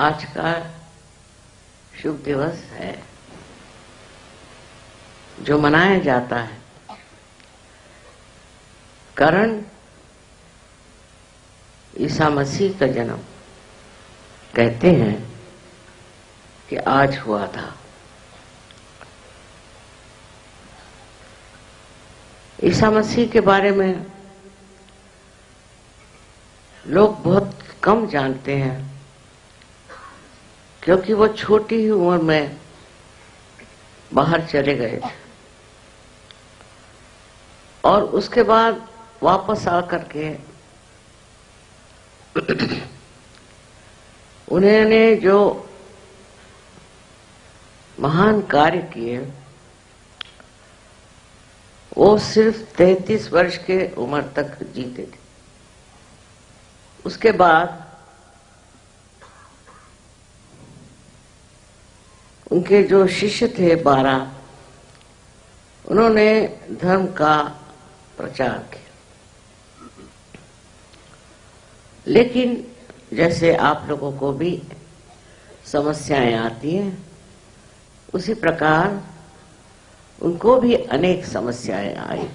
आज का शुभ दिवस है, जो मनाया जाता है। कारण ईसा मसीह का जन्म कहते हैं कि आज हुआ था। ईसा मसीह के बारे में लोग बहुत कम जानते हैं। क्योंकि वो छोटी ही उम्र में बाहर चले गए थे। और उसके बाद वापस आकर के उन्होंने जो महान कार्य किए, वो सिर्फ़ तैतीस वर्ष के उम्र तक जीते थे। उसके बाद उनके जो शिष्य थे बारह, उन्होंने धर्म का प्रचार किया। लेकिन जैसे आप लोगों को भी समस्याएँ आती हैं, उसी प्रकार उनको भी अनेक समस्याएँ आई।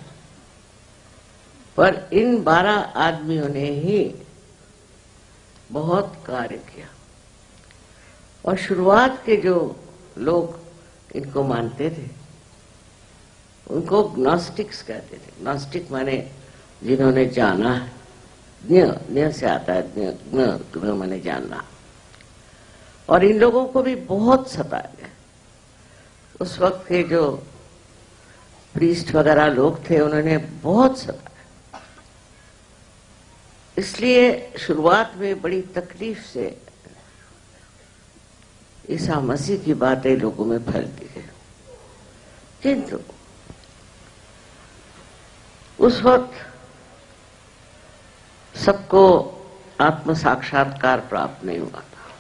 पर इन बारह आदमियों ने ही बहुत कार्य किया। और शुरुआत के जो लोग इनको मानते थे। उनको ग्नोस्टिक्स कहते थे। ग्नोस्टिक माने जिन्होंने जाना है। ज्ञ से आता है, ज्ञ माने जानना। और इन लोगों को भी बहुत सताया गया। उस वक्त के जो प्रीस्ट वगैरह लोग थे, उन्होंने बहुत सताया। इसलिए शुरुआत में बड़ी तकलीफ़ से ईसा मसीह की बातें लोगों में फैलती है। किंतु उस वक्त सबको आत्म साक्षात्कार प्राप्त नहीं हुआ था।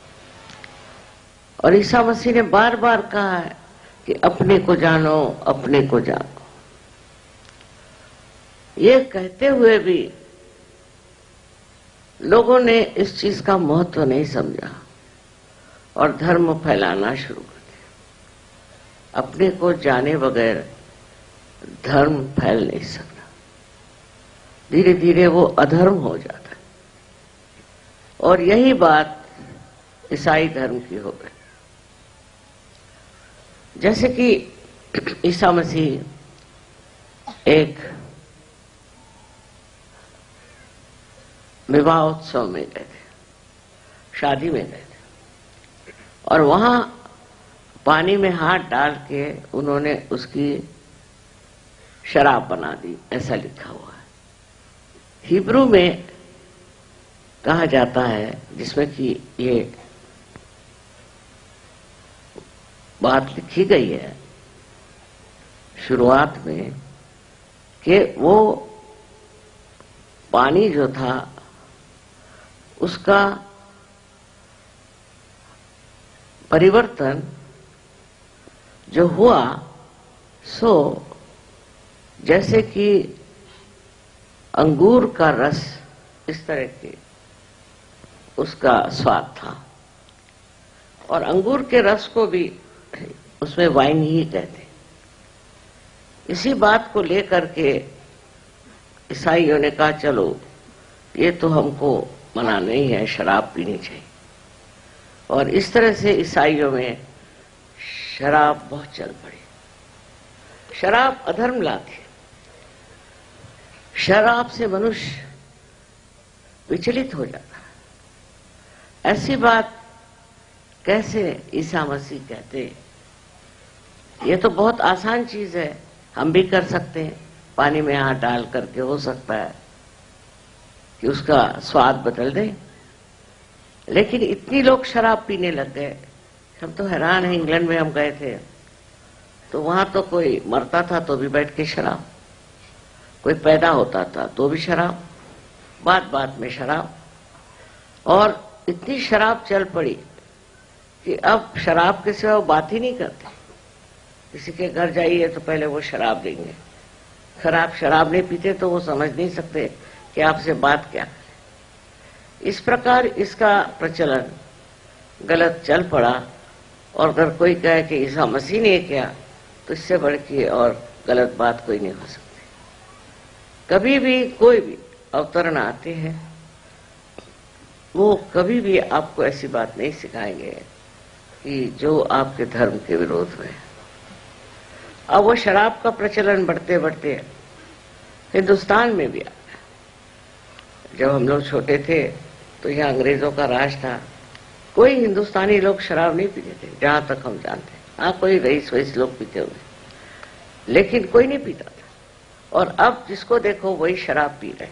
और ईसा मसीह ने बार बार कहा है कि अपने को जानो, अपने को जानो। ये कहते हुए भी लोगों ने इस चीज़ का महत्व नहीं समझा। और धर्म फैलाना शुरू कर दिया। अपने को जाने बगैर धर्म फैल नहीं सकता। धीरे धीरे वो अधर्म हो जाता है। और यही बात ईसाई धर्म की हो गई। जैसे कि ईसा मसीह एक विवाह उत्सव में गए थे, शादी में गए और वहाँ पानी में हाथ डाल के उन्होंने उसकी शराब बना दी, ऐसा लिखा हुआ है। हिब्रू में कहा जाता है, जिसमें कि ये बात लिखी गई है, शुरुआत में, कि वो पानी जो था, उसका परिवर्तन जो हुआ, सो जैसे कि अंगूर का रस इस तरह के उसका स्वाद था। और अंगूर के रस को भी उसमें वाइन ही कहते इसी बात को लेकर के ईसाइयों ने कहा, चलो, ये तो हमको मना नहीं है, शराब पीनी चाहिए। और इस तरह से ईसाइयों में शराब बहुत चल पड़ी। शराब अधर्म लाती शराब से मनुष्य विचलित हो जाता ऐसी बात कैसे ईसा मसीह कहते ये तो बहुत आसान चीज़ है। हम भी कर सकते हैं। पानी में हाथ डाल करके हो सकता है कि उसका स्वाद बदल दे। लेकिन इतनी लोग शराब पीने लग गए। हम तो हैरान है, इंग्लैंड में हम गए थे। तो वहाँ तो कोई मरता था तो भी बैठ के शराब। कोई पैदा होता था तो भी शराब। बात बात में शराब। और इतनी शराब चल पड़ी कि अब शराब के सिवा बात ही नहीं करते। किसी के घर जाइए तो पहले वो शराब देंगे। खराब शराब नहीं पीते तो वो समझ नहीं सकते कि आपसे बात क्या। इस प्रकार इसका प्रचलन गलत चल पड़ा। और अगर कोई कहे कि ईसा मसीह ने किया तो इससे बढ़ के और गलत बात कोई नहीं हो सकती। कभी भी कोई भी अवतरण आते हैं, वो कभी भी आपको ऐसी बात नहीं सिखाएँगे कि जो आपके धर्म के विरोध में अब वो शराब का प्रचलन बढ़ते बढ़ते हिंदुस्तान में भी जब हम लोग छोटे थे तो यहाँ अंग्रेज़ों का राज था। कोई हिंदुस्तानी लोग शराब नहीं पीते थे, जहाँ तक हम जानते हाँ। कोई रईस वईस लोग पीते हुए लेकिन कोई नहीं पीता था। और अब जिसको देखो, वही शराब पी रहे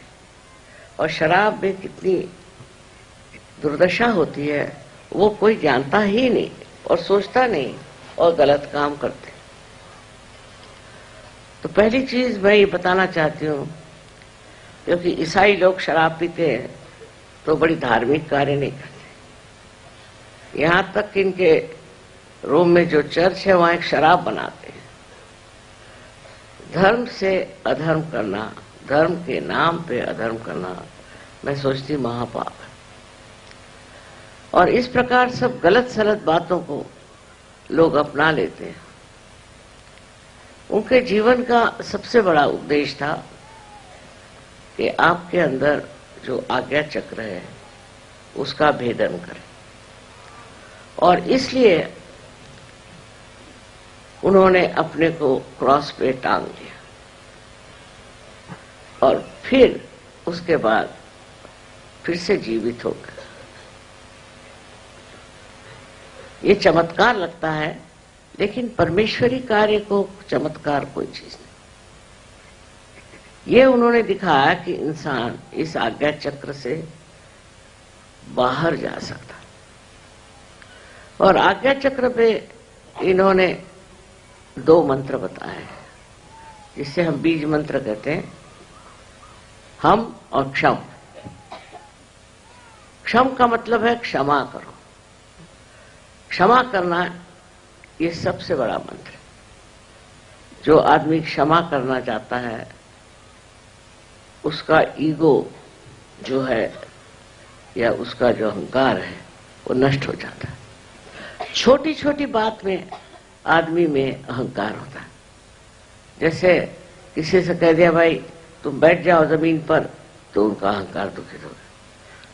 और शराब में कितनी दुर्दशा होती है, वो कोई जानता ही नहीं और सोचता नहीं और गलत काम करते तो पहली चीज़ मैं ये बताना चाहती हूँ क्योंकि ईसाई लोग शराब पीते हैं तो बड़ी धार्मिक कार्य नहीं करते। यहाँ तक कि इनके रोम में जो चर्च है, वहाँ एक शराब बनाते हैं। धर्म से अधर्म करना, धर्म के नाम पे अधर्म करना, मैं सोचती महापाप है। और इस प्रकार सब गलत सलत बातों को लोग अपना लेते हैं। उनके जीवन का सबसे बड़ा उपदेश था कि आपके अंदर जो आज्ञा चक्र है, उसका भेदन करें। और इसलिए उन्होंने अपने को क्रॉस पे टांग लिया। और फिर उसके बाद फिर से जीवित हो गए। ये चमत्कार लगता है, लेकिन परमेश्वरी कार्य को चमत्कार कोई चीज़ नहीं। ये उन्होंने दिखाया कि इंसान इस आज्ञा चक्र से बाहर जा सकता और आज्ञा चक्र पे इन्होंने दो मंत्र बताए हैं जिससे हम बीज मंत्र कहते हैं, हम और क्षम। क्षम का मतलब है क्षमा करो। क्षमा करना ये सबसे बड़ा मंत्र जो आदमी क्षमा करना चाहता है उसका ईगो जो है या उसका जो अहंकार है, वो नष्ट हो जाता है। छोटी छोटी बात में आदमी में अहंकार होता है। जैसे किसी से कह दिया, भाई, तुम बैठ जाओ ज़मीन पर तो उनका अहंकार दुखित होगा।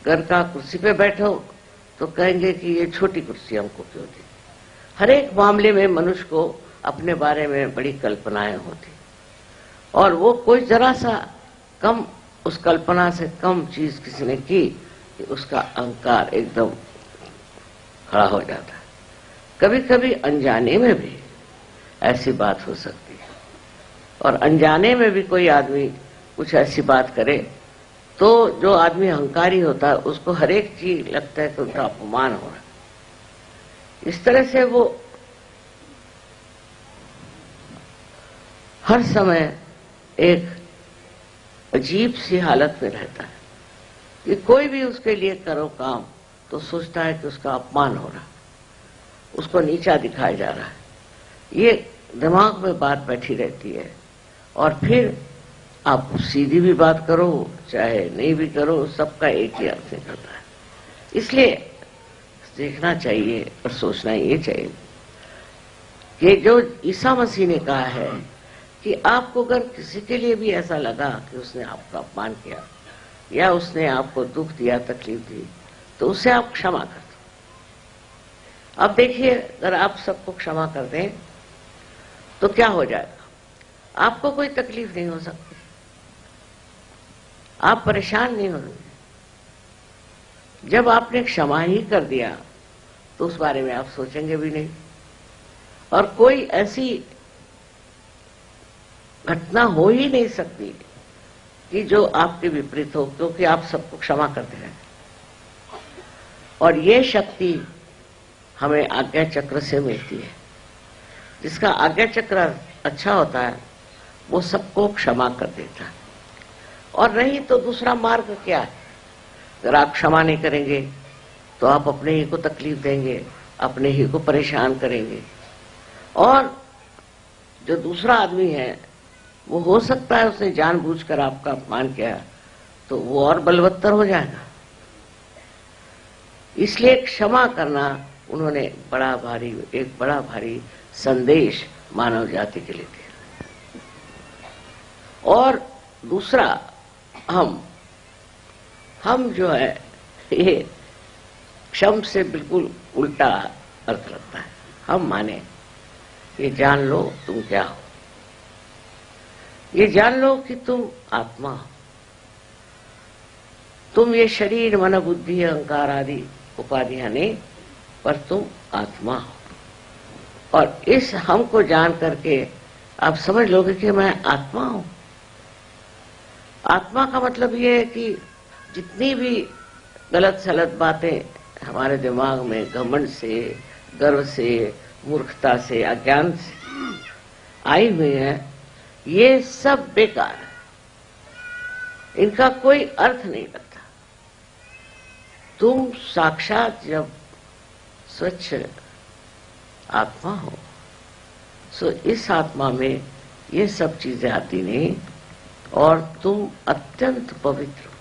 घर का कुर्सी पे बैठो तो कहेंगे कि ये छोटी कुर्सी हमको क्यों दी? हर एक मामले में मनुष्य को अपने बारे में बड़ी कल्पनाएँ होती। और वो कोई जरा सा कम, उस कल्पना से कम चीज़ किसी ने की कि उसका अहंकार एकदम खड़ा हो जाता है। कभी कभी अनजाने में भी ऐसी बात हो सकती है। और अनजाने में भी कोई आदमी कुछ ऐसी बात करे तो जो आदमी अहंकारी होता है, उसको हर एक चीज़ लगता है कि उनका अपमान हो रहा है। इस तरह से वो हर समय एक अजीब सी हालत में रहता है कि कोई भी उसके लिए करो काम तो सोचता है कि उसका अपमान हो रहा उसको नीचा दिखाया जा रहा है। ये दिमाग में बात बैठी रहती है और फिर आप सीधी भी बात करो, चाहे नहीं भी करो, सबका एक ही अर्थ निकलता है। इसलिए देखना चाहिए और सोचना ये चाहिए कि जो ईसा मसीह ने कहा है कि आपको अगर किसी के लिए भी ऐसा लगा कि उसने आपका अपमान किया, या उसने आपको दुख दिया, तकलीफ़ दी तो उसे आप क्षमा कर दो। अब देखिए, अगर आप सबको क्षमा कर दें तो क्या हो जाएगा? आपको कोई तकलीफ़ नहीं हो सकती। आप परेशान नहीं होंगे। जब आपने क्षमा ही कर दिया तो उस बारे में आप सोचेंगे भी नहीं। और कोई ऐसी घटना हो ही नहीं सकती कि जो आपके विपरीत हो, क्योंकि आप सबको क्षमा करते हैं। और ये शक्ति हमें आज्ञा चक्र से मिलती है। जिसका आज्ञा चक्र अच्छा होता है, वो सबको क्षमा कर देता है। और नहीं तो दूसरा मार्ग क्या है? अगर आप क्षमा नहीं करेंगे तो आप अपने ही को तकलीफ़ देंगे, अपने ही को परेशान करेंगे। और जो दूसरा आदमी है वो हो सकता है उसने जानबूझकर आपका अपमान किया तो वो और बलवत्तर हो जाएगा। इसलिए क्षमा करना उन्होंने बड़ा भारी, एक बड़ा भारी संदेश मानव जाति के लिए दिया। और दूसरा, हम हम जो है, ये क्षम से बिल्कुल उल्टा अर्थ लगता है। हम माने, ये जान लो तुम क्या हो। ये जान लो कि तुम आत्मा हो। तुम ये शरीर, मन, बुद्धि, अहंकार आदि उपाधियाँ नहीं, पर तुम आत्मा हो। और इस हम को जान करके आप समझ लोगे कि मैं आत्मा हूँ। आत्मा का मतलब ये है कि जितनी भी गलत सलत बातें हमारे दिमाग में घमंड से, गर्व से, मूर्खता से, अज्ञान से आई हुई है ये सब बेकार है। इनका कोई अर्थ नहीं लगता तुम साक्षात जब स्वच्छ आत्मा हो सो इस आत्मा में ये सब चीज़ें आती नहीं और तुम अत्यंत पवित्र हो।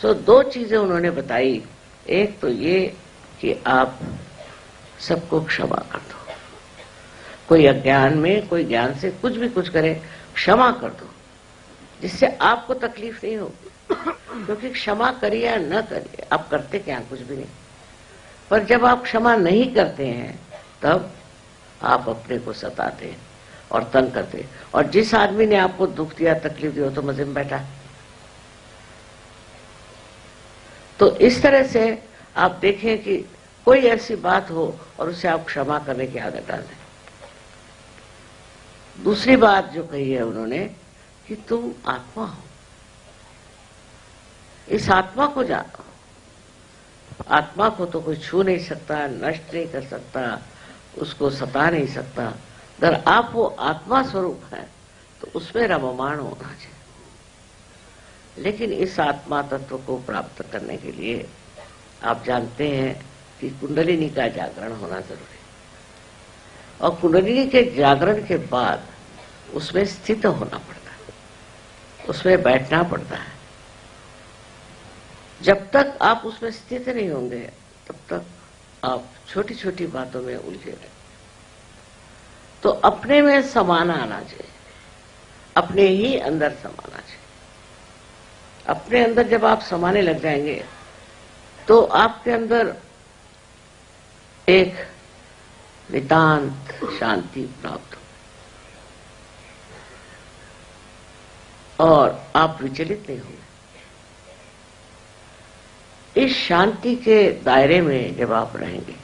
सो दो चीज़ें उन्होंने बताई। एक तो ये कि आप सबको क्षमा कर दो। कोई अज्ञान में, कोई ज्ञान से कुछ भी कुछ करे, क्षमा कर दो। जिससे आपको तकलीफ़ नहीं होगी क्योंकि क्षमा करिए या न करिए, आप करते क्या कुछ भी नहीं। पर जब आप क्षमा नहीं करते हैं, तब आप अपने को सताते हैं और तंग करते हैं। और जिस आदमी ने आपको दुख दिया, तकलीफ़ दिया तो मज़े में बैठा तो इस तरह से आप देखें कि कोई ऐसी बात हो और उसे आप क्षमा करने की आदत डाल दें। दूसरी बात जो कही है उन्होंने कि तुम आत्मा हो। इस आत्मा को जानो आत्मा को तो कोई छू नहीं सकता, नष्ट नहीं कर सकता, उसको सता नहीं सकता। अगर आप वो आत्मा स्वरूप है तो उसमें रममाण होना चाहिए। लेकिन इस आत्मा तत्व को प्राप्त करने के लिए आप जानते हैं कि कुंडलिनी का जागरण होना ज़रूरी और कुंडलिनी के जागरण के बाद उसमें स्थित होना पड़ता है। उसमें बैठना पड़ता है। जब तक आप उसमें स्थित नहीं होंगे, तब तक आप छोटी छोटी बातों में उलझे रहे। तो अपने में समान आना चाहिए। अपने ही अंदर समाना चाहिए। अपने अंदर जब आप समाने लग जाएँगे तो आपके अंदर एक नितांत शांति प्राप्त हो। और आप विचलित नहीं होंगे। इस शांति के दायरे में जब आप रहेंगे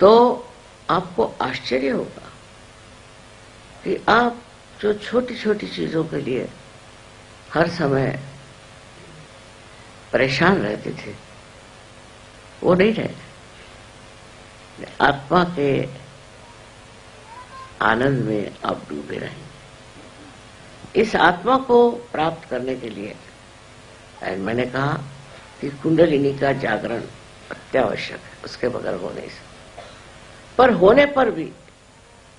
तो आपको आश्चर्य होगा कि आप जो छोटी छोटी चीज़ों के लिए हर समय परेशान रहते थे, वो नहीं रहे आत्मा के आनंद में आप डूबे रहेंगे। इस आत्मा को प्राप्त करने के लिए मैंने कहा कि कुंडलिनी का जागरण अत्यावश्यक है, उसके बगैर हो नहीं सकता। पर होने पर भी,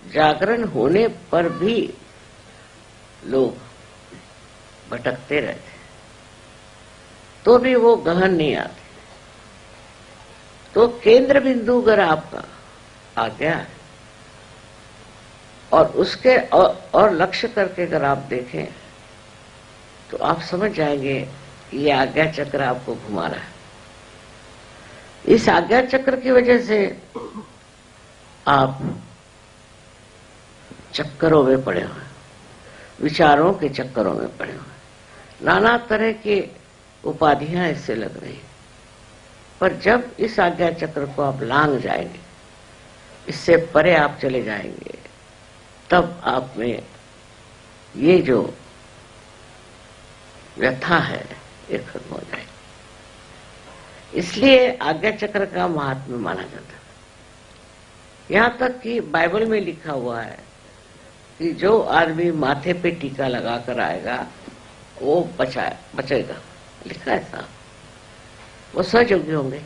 जागरण होने पर भी लोग भटकते रहते तो भी वो गहन नहीं आते। तो केंद्र बिंदु अगर आपका आ गया है। और उसके और, और लक्ष्य करके अगर आप देखें तो आप समझ जाएँगे ये आज्ञा चक्र आपको घुमा रहा है। इस आज्ञा चक्र की वजह से आप चक्करों में पड़े हुए विचारों के चक्करों में पड़े हुए नाना तरह की उपाधियाँ इससे लग रही पर जब इस आज्ञा चक्र को आप लांग जाएँगे इससे परे आप चले जाएँगे, तब आप में ये जो व्यथा है, ये खत्म हो जाए इसलिए आज्ञा चक्र का महात्मा माना जाता है। यहाँ तक कि बाइबल में लिखा हुआ है कि जो आदमी माथे पे टीका लगाकर आएगा, वो बचा, बचेगा। लिखा है साहब। वो सजोग्य होंगे।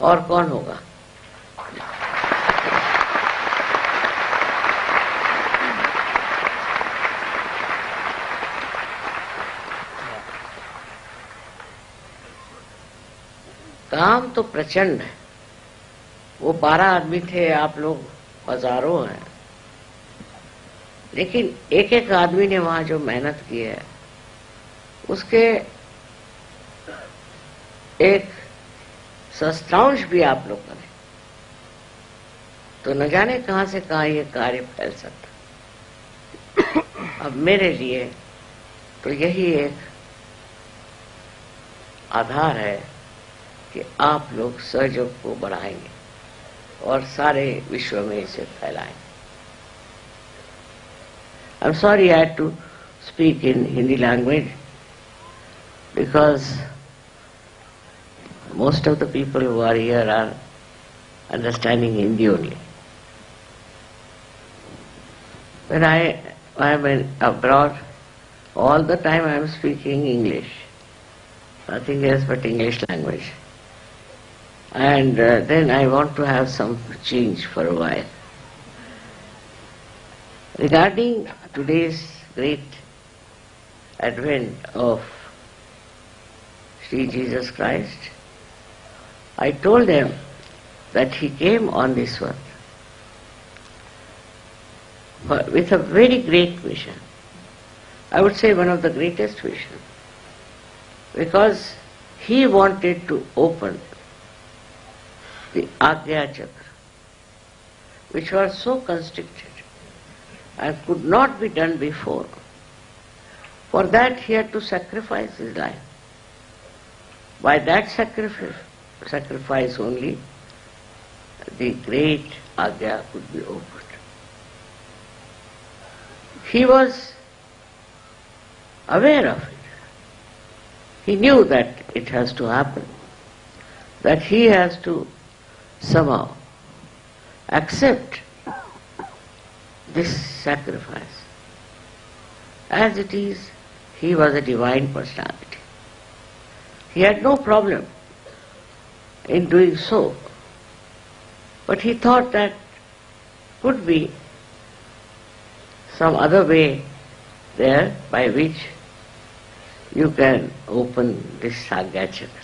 और कौन होगा? काम तो प्रचंड है। वो बारह आदमी थे, आप लोग हज़ारों हैं। लेकिन एक एक आदमी ने वहाँ जो मेहनत की है, उसके एक सस्त्रांश भी आप लोग करें तो न जाने कहाँ से कहाँ ये कार्य फैल सकता। अब मेरे लिए तो यही एक आधार है कि आप लोग सहयोग को बढ़ाएंगे और सारे विश्व में इसे फैलाएंगे I'm sorry I had to speak in Hindi language because most of the people who are here are understanding Hindi only. When I I am in abroad, all the time I am speaking English. Nothing else but English language. And uh, then I want to have some change for a while. Regarding today's great advent of Sri Jesus Christ, I told them that he came on this earth with a very great mission. I would say one of the greatest vision. Because he wanted to open the Agya Chakra, which was so constricted and could not be done before. For that he had to sacrifice his life. By that sacrifice, sacrifice only, the great Agya could be opened. He was aware of it. He knew that it has to happen, that he has to somehow accept this sacrifice. As it is, he was a divine personality. He had no problem in doing so, but he thought that could be some other way there by which you can open this Agya Chakra.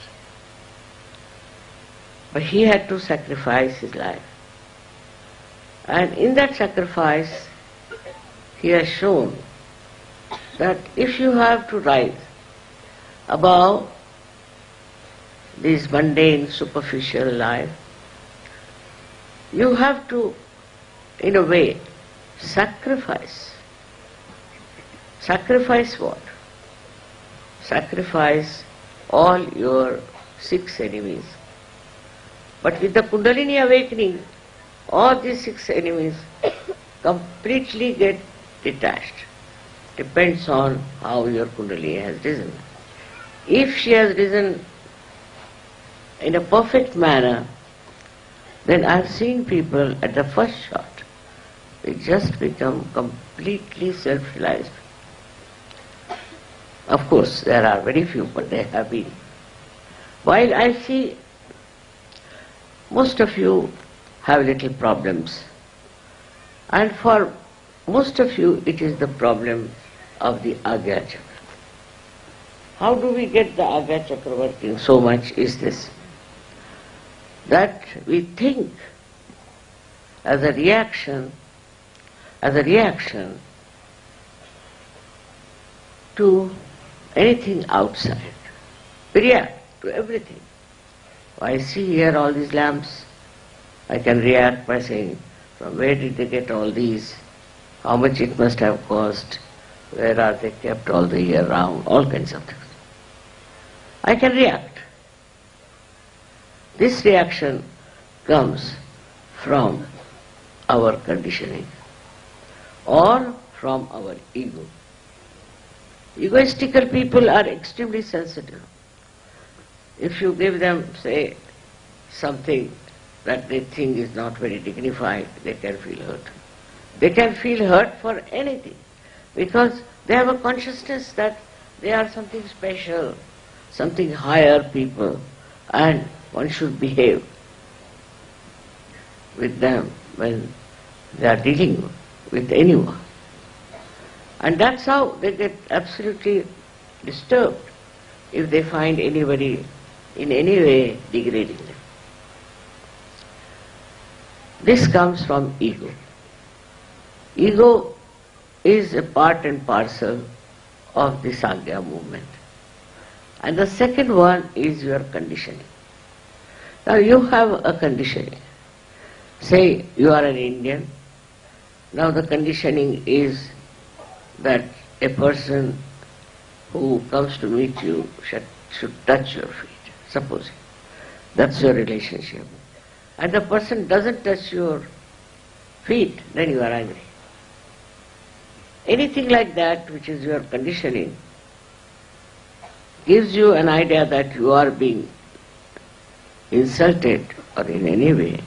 But he had to sacrifice his life. And in that sacrifice, he has shown that if you have to rise above this mundane, superficial life, you have to, in a way, sacrifice. Sacrifice what? Sacrifice all your six enemies. But with the Kundalini awakening, all these six enemies completely get detached. Depends on how your Kundalini has risen. If she has risen in a perfect manner, then I've seen people at the first shot, they just become completely self-realized. Of course, there are very few, but they have been. While I see most of you have little problems, and for most of you it is the problem of the Agya Chakra. How do we get the Agya Chakra working so much is this, that we think as a reaction, as a reaction to anything outside. We react to everything. I see here all these lamps. I can react by saying, from where did they get all these? How much it must have cost? Where are they kept all the year round? All kinds of things. I can react. This reaction comes from our conditioning or from our ego. Egoistical people are extremely sensitive. If you give them, say, something that they think is not very dignified, they can feel hurt. They can feel hurt for anything because they have a consciousness that they are something special, something higher people, and one should behave with them when they are dealing with anyone. And that's how they get absolutely disturbed if they find anybody in any way degrading them. This comes from ego. Ego is a part and parcel of the Sangha movement. And the second one is your conditioning. Now you have a conditioning. Say you are an Indian. Now the conditioning is that a person who comes to meet you should, should touch your feet, supposing. That's your relationship. And the person doesn't touch your feet, then you are angry. Anything like that, which is your conditioning, gives you an idea that you are being insulted or in any way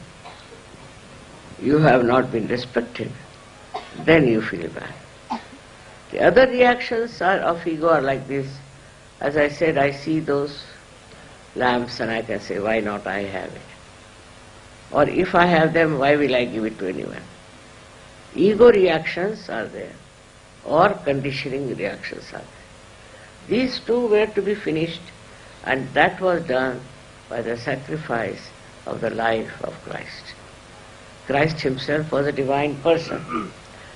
you have not been respected, then you feel bad. The other reactions are of ego are like this. As I said, I see those lamps and I can say, why not I have it? Or if I have them, why will I give it to anyone? Ego reactions are there, or conditioning reactions are there. These two were to be finished, and that was done by the sacrifice of the life of Christ. Christ himself was a divine person.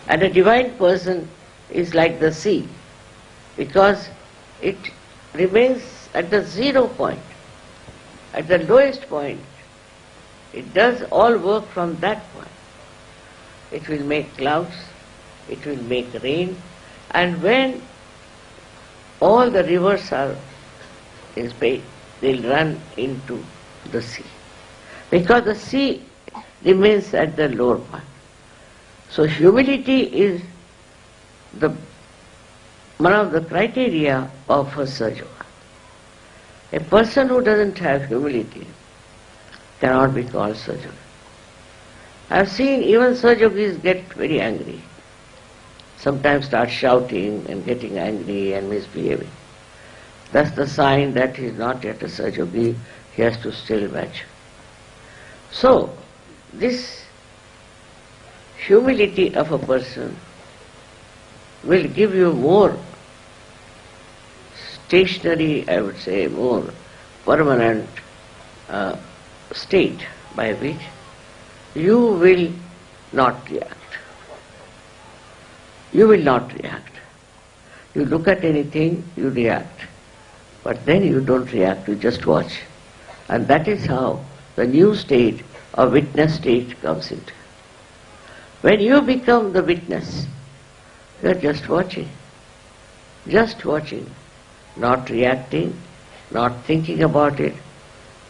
And a divine person is like the sea, because it remains at the zero point, at the lowest point, it does all work from that point. It will make clouds, it will make rain, and when all the rivers are in space, they'll run into the sea. Because the sea remains at the lower part. So humility is the one of the criteria of a Sahaja. A person who doesn't have humility cannot be called Sahaja. I have seen even Sahajogis get very angry. Sometimes start shouting and getting angry and misbehaving. That's the sign that he is not yet a Sahajogi, he has to still match. So, this humility of a person will give you more stationary, I would say, more permanent uh, state by which you will not react. You will not react. You look at anything, you react. But then you don't react, you just watch. And that is how the new state or witness state comes into. When you become the witness, you are just watching. Just watching. Not reacting, not thinking about it,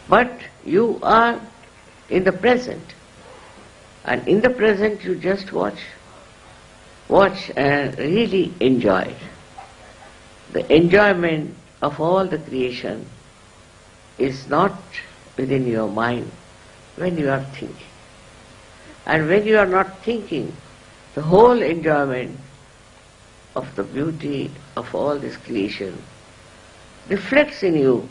but you are in the present. And in the present you just watch. Watch and really enjoy. The enjoyment of all the creation is not within your mind when you are thinking. And when you are not thinking, the whole enjoyment of the beauty of all this creation reflects in you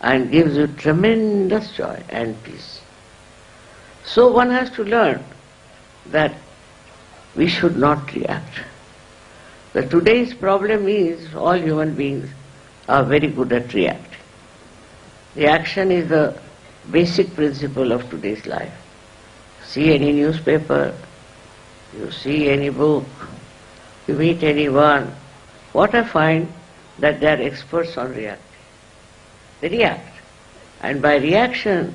and gives you tremendous joy and peace. So one has to learn that we should not react. The today's problem is all human beings are very good at reacting. Reaction is the basic principle of today's life. See any newspaper, you see any book, you meet anyone, what I find that they are experts on reacting. They react. And by reaction,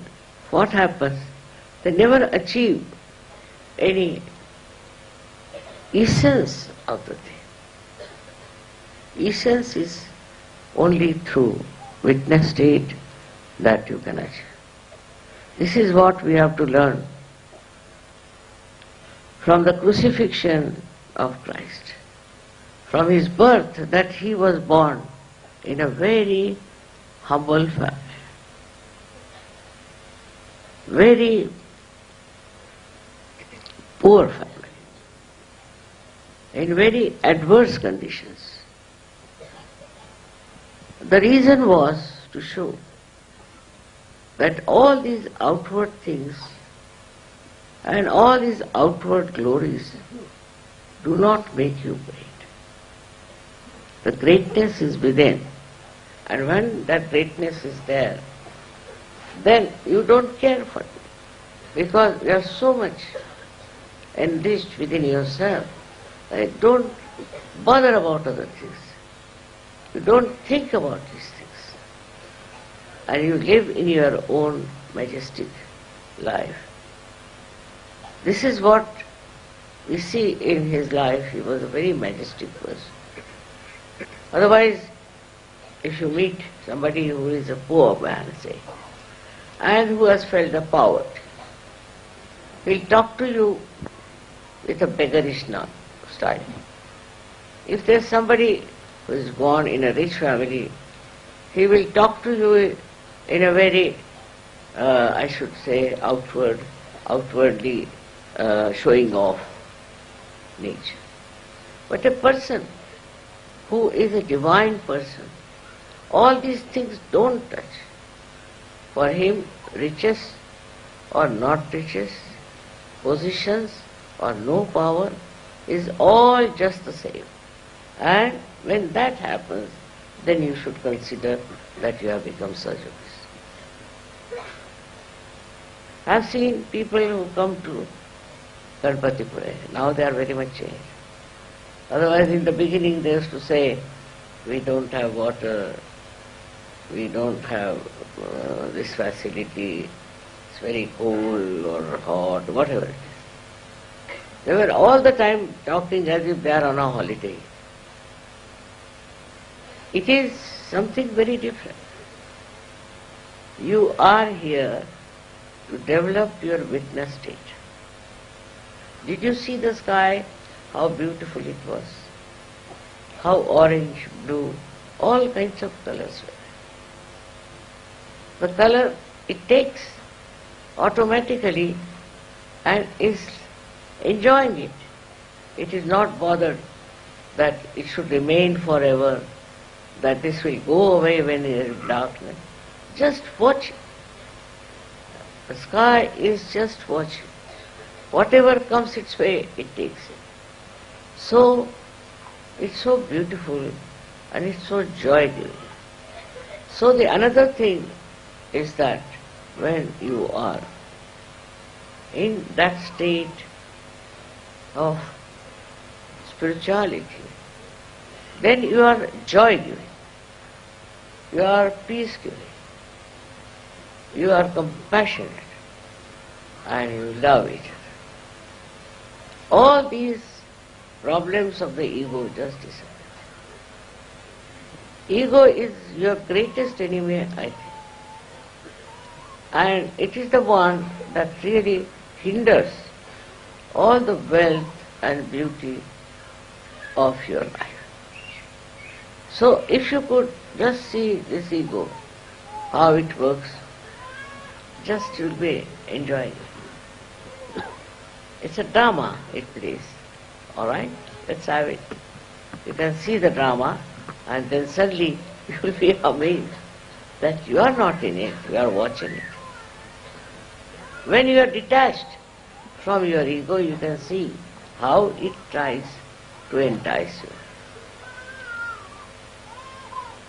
what happens? They never achieve any essence of the thing. Essence is only through witness state that you can achieve. This is what we have to learn from the crucifixion of Christ, from his birth that he was born in a very humble family, very poor family, in very adverse conditions. The reason was to show that all these outward things and all these outward glories do not make you great. The greatness is within. And when that greatness is there, then you don't care for it because you are so much enriched within yourself that you don't bother about other things. You don't think about these things. And you live in your own majestic life. This is what we see in his life. He was a very majestic person. Otherwise, if you meet somebody who is a poor man, say, and who has felt the poverty, he'll talk to you with a beggarish style. If there's somebody who is born in a rich family, he will talk to you in a very, uh, I should say, outward, outwardly uh, showing off nature. But a person who is a divine person, all these things don't touch. For him, riches or not riches, positions or no power is all just the same. And when that happens, then you should consider that you have become service. I've seen people who come to Ganapatipule, now they are very much changed. Otherwise in the beginning they used to say, we don't have water, we don't have uh, this facility, it's very cold or hot, whatever it is. They were all the time talking as if they are on a holiday. It is something very different. You are here to develop your witness state. Did you see the sky? How beautiful it was. How orange, blue, all kinds of colors were. The color, it takes automatically and is enjoying it. It is not bothered that it should remain forever that this will go away when there is darkness. Just watch. The sky is just watching. Whatever comes its way, it takes it. So, it's so beautiful and it's so joy-giving. So the another thing is that when you are in that state of spirituality, then you are joy-giving. You are peace-giving. You are compassionate and you love each other. All these problems of the ego just disappear. Ego is your greatest enemy, I think. And it is the one that really hinders all the wealth and beauty of your life. So if you could just see this ego, how it works, just you'll be enjoying it. It's a drama it plays. Alright? Let's have it. You can see the drama and then suddenly you will be amazed that you are not in it, you are watching it. When you are detached from your ego, you can see how it tries to entice you.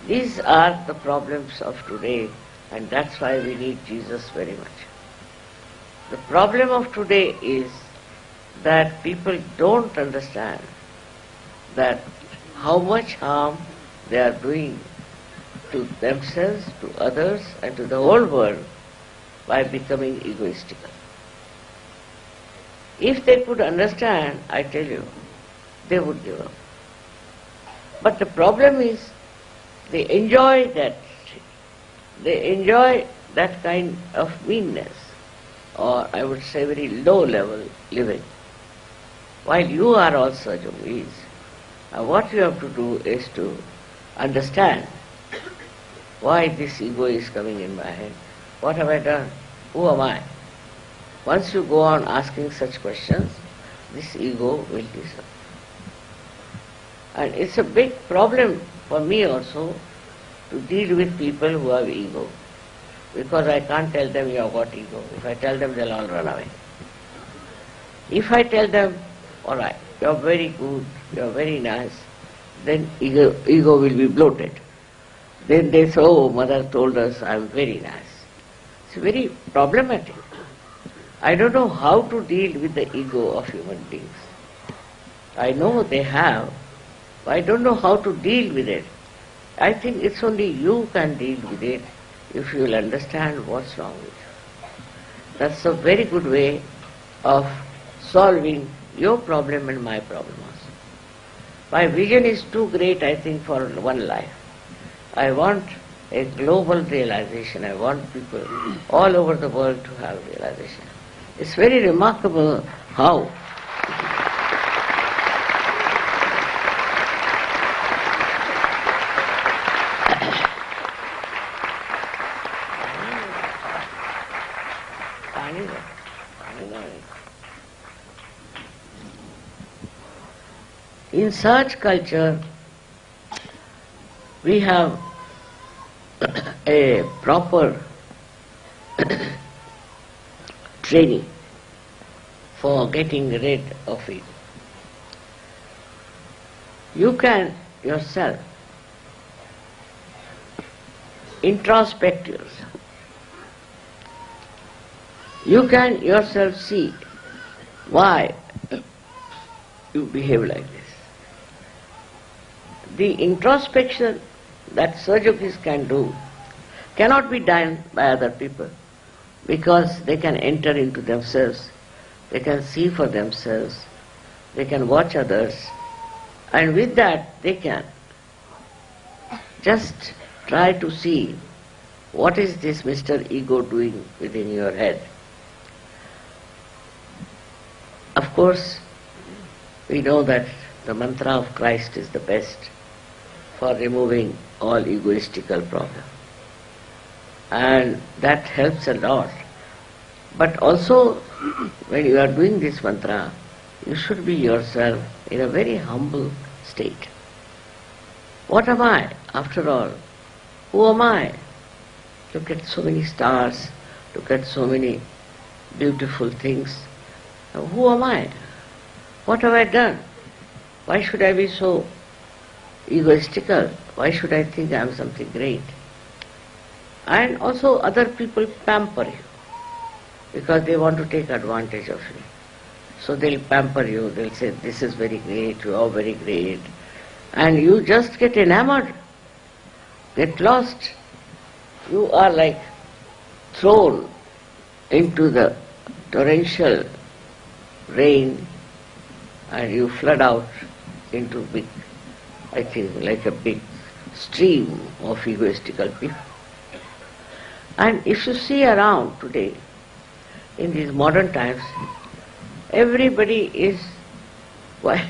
These are the problems of today and that's why we need Jesus very much. The problem of today is that people don't understand that how much harm they are doing to themselves, to others and to the whole world by becoming egoistical. If they could understand, I tell you, they would give up. But the problem is they enjoy that, they enjoy that kind of meanness, or I would say very low level living, while you are also yogis. And what you have to do is to understand why this ego is coming in my head. What have I done? Who am I? Once you go on asking such questions, this ego will disappear. And it's a big problem for me also to deal with people who have ego. Because I can't tell them you have got ego. If I tell them, they'll all run away. If I tell them, all right, you're very good, you're very nice, then ego, ego will be bloated. Then they say, oh, mother told us I'm very nice. It's very problematic. I don't know how to deal with the ego of human beings. I know they have, but I don't know how to deal with it. I think it's only you can deal with it if you will understand what's wrong with you. That's a very good way of solving your problem and my problem also. My vision is too great, I think, for one life. I want a global realization. I want people all over the world to have realization. It's very remarkable how In such culture, we have a proper training for getting rid of it. You can yourself introspect yourself. You can yourself see why you behave like this. The introspection that Sahaja can do cannot be done by other people because they can enter into themselves, they can see for themselves, they can watch others, and with that they can just try to see what is this Mr. Ego doing within your head. Of course, we know that the mantra of Christ is the best for removing all egoistical problems. And that helps a lot. But also, when you are doing this mantra, you should be yourself in a very humble state. What am I, after all? Who am I? Look at so many stars, look at so many beautiful things. Who am I? What have I done? Why should I be so egoistical. Why should I think I am something great? And also other people pamper you because they want to take advantage of you. So they'll pamper you, they'll say, this is very great, you are very great. And you just get enamored, get lost. You are like thrown into the torrential rain and you flood out into big I think, like a big stream of egoistical people. And if you see around today, in these modern times, everybody is quite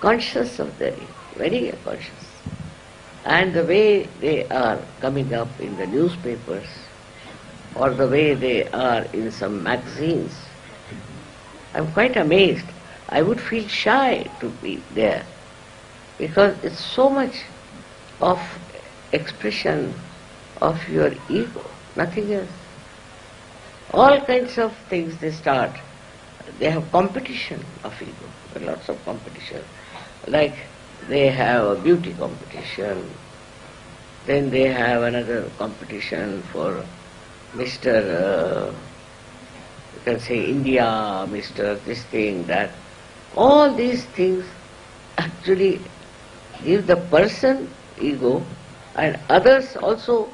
conscious of their ego, very conscious. And the way they are coming up in the newspapers, or the way they are in some magazines, I'm quite amazed. I would feel shy to be there because it's so much of expression of your ego, nothing else. All kinds of things they start. They have competition of ego, lots of competition. Like they have a beauty competition, then they have another competition for Mr. Uh, you can say India, Mr. this thing, that. All these things actually if the person ego and others also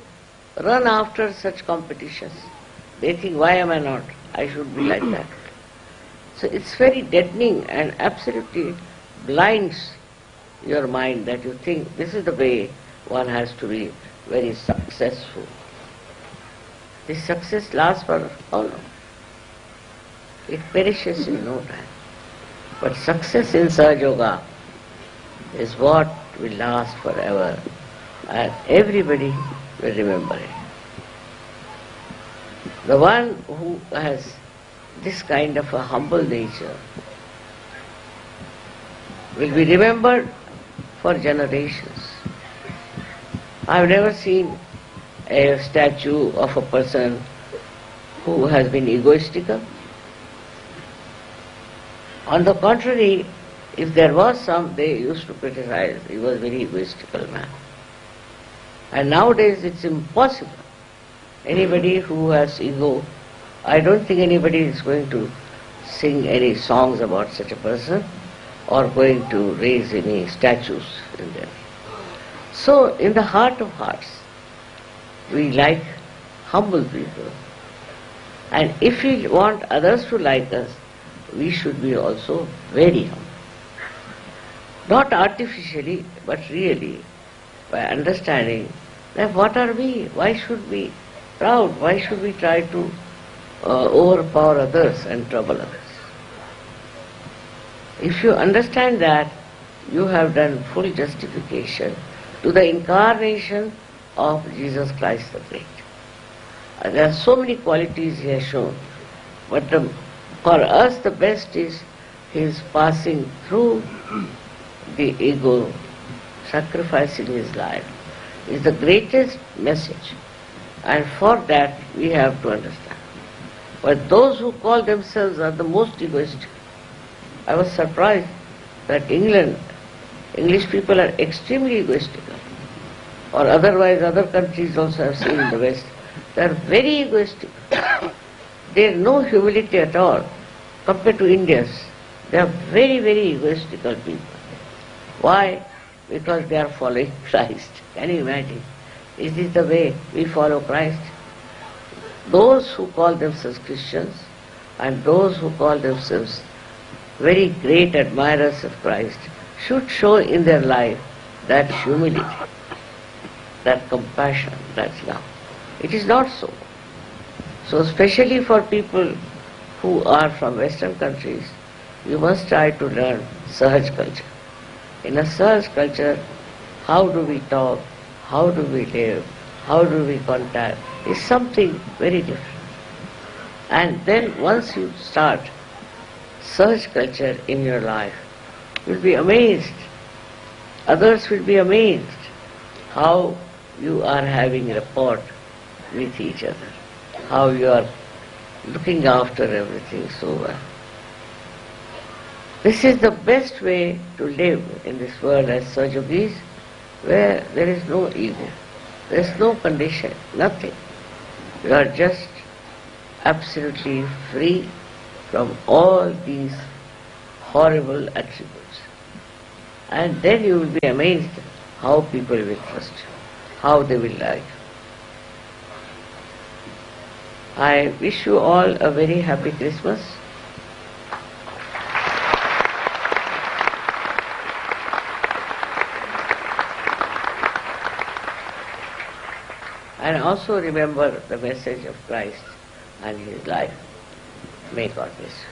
run after such competitions. They think, why am I not? I should be like that. So it's very deadening and absolutely blinds your mind that you think this is the way one has to be very successful. This success lasts for how long? It perishes in no time. But success in Sahaja Yoga is what will last forever and everybody will remember it. The one who has this kind of a humble nature will be remembered for generations. I've never seen a statue of a person who has been egoistical. On the contrary, if there was some, they used to criticize. He was a very egoistical man. And nowadays it's impossible Anybody who has ego, I don't think anybody is going to sing any songs about such a person or going to raise any statues in them. So, in the heart of hearts, we like humble people. And if we want others to like us, we should be also very humble. Not artificially, but really, by understanding that what are we? Why should we be proud? Why should we try to uh, overpower others and trouble others? If you understand that, you have done full justification to the incarnation of Jesus Christ the Great. And there are so many qualities he has shown, but the, for us the best is his passing through the ego, sacrificing his life, is the greatest message. And for that we have to understand. But those who call themselves are the most egoistic. I was surprised that England, English people are extremely egoistical. Or otherwise other countries also have seen in the West. They are very egoistic. they have no humility at all compared to Indians. They are very, very egoistical people. Why? Because they are following Christ. Can you imagine? Is this the way we follow Christ? Those who call themselves Christians and those who call themselves very great admirers of Christ should show in their life that humility, that compassion, that love. It is not so. So especially for people who are from Western countries, you must try to learn Sahaj culture. In a Sahaj culture, how do we talk, how do we live, how do we contact, is something very different. And then once you start Sahaj culture in your life, you'll be amazed. Others will be amazed how you are having rapport with each other, how you are looking after everything so well. This is the best way to live in this world as Sahajogis, where there is no ego, there is no condition, nothing. You are just absolutely free from all these horrible attributes. And then you will be amazed how people will trust you, how they will like you. I wish you all a very happy Christmas. And also remember the message of Christ and his life. May God bless you.